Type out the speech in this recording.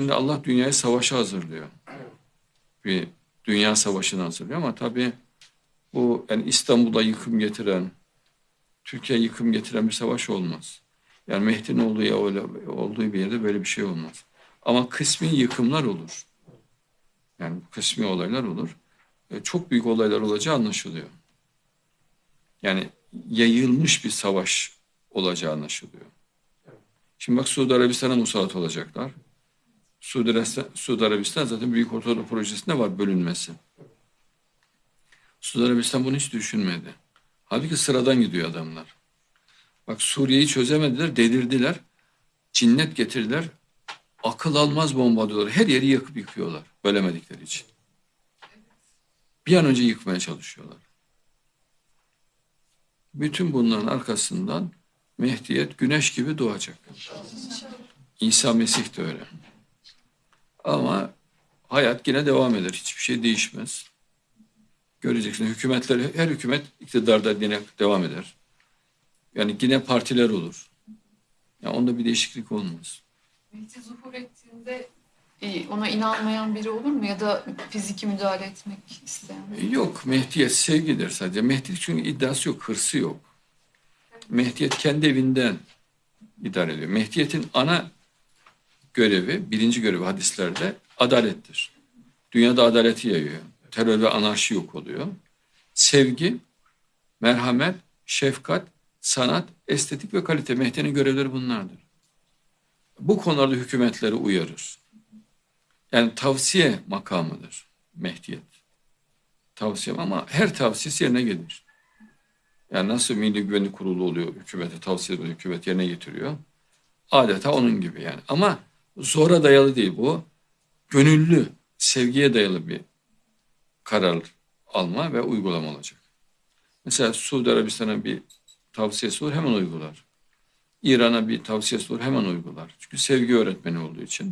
Şimdi Allah dünyayı savaşa hazırlıyor. Bir dünya savaşını hazırlıyor ama tabii bu yani İstanbul'a yıkım getiren, Türkiye yıkım getiren bir savaş olmaz. Yani Mehdi'nin olduğu, ya öyle, olduğu bir yerde böyle bir şey olmaz. Ama kısmi yıkımlar olur. Yani kısmi olaylar olur. E, Çok büyük olaylar olacağı anlaşılıyor. Yani yayılmış bir savaş olacağı anlaşılıyor. Şimdi bak Suudi Arabistan'a musallat olacaklar. Suudi Arabistan, Suudi zaten Büyük Ortadoğu Projesi'nde var bölünmesi. Suudi Arabistan bunu hiç düşünmedi. Halbuki sıradan gidiyor adamlar. Bak Suriye'yi çözemediler, delirdiler. Cinnet getirdiler. Akıl almaz bomba. Her yeri yakıp yıkıyorlar. Bölemedikleri için. Bir an önce yıkmaya çalışıyorlar. Bütün bunların arkasından Mehdiyet güneş gibi doğacak. İsa Mesih de öyle. Ama hayat yine devam eder. Hiçbir şey değişmez. Göreceksin hükümetler, her hükümet iktidarda yine devam eder. Yani yine partiler olur. Yani onda bir değişiklik olmaz. Mehdi zuhur ettiğinde e, ona inanmayan biri olur mu? Ya da fiziki müdahale etmek isteyen? Yok Mehdiyet sevgidir sadece. Mehdiyet çünkü iddiası yok, hırsı yok. Mehdiyet kendi evinden idare ediyor. Mehdiyet'in ana görevi, birinci görevi hadislerde adalettir. Dünyada adaleti yayıyor. Terör ve anarşi yok oluyor. Sevgi, merhamet, şefkat, sanat, estetik ve kalite. Mehdi'nin görevleri bunlardır. Bu konularda hükümetleri uyarır. Yani tavsiye makamıdır Mehdiyet. Tavsiye ama her tavsiyesi yerine gelir. Yani nasıl Milli Güvenlik Kurulu oluyor hükümete tavsiye hükümet yerine getiriyor. Adeta onun gibi yani. Ama zora dayalı değil bu. Gönüllü, sevgiye dayalı bir karar alma ve uygulama olacak. Mesela Suudi Arabistan'a bir tavsiyesi olur hemen uygular. İran'a bir tavsiyesi olur hemen uygular. Çünkü sevgi öğretmeni olduğu için.